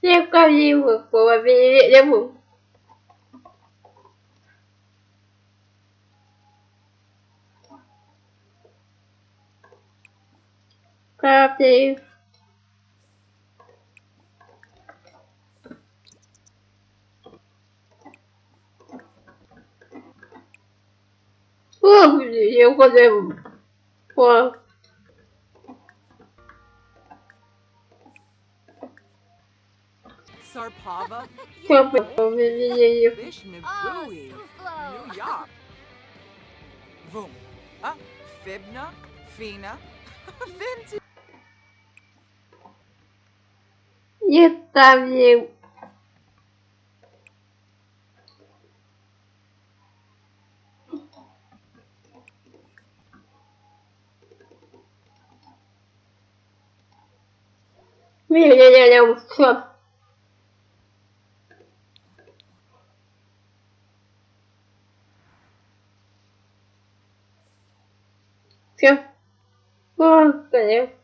Seu caminho por avenida mundo. Copy. Oh, eu vou fazer Sarpava, Vishnagui, New York. Vum, uh, Fibna, Fina, Vinci. Нет там не... Не-не-не, все. Все. О, конец.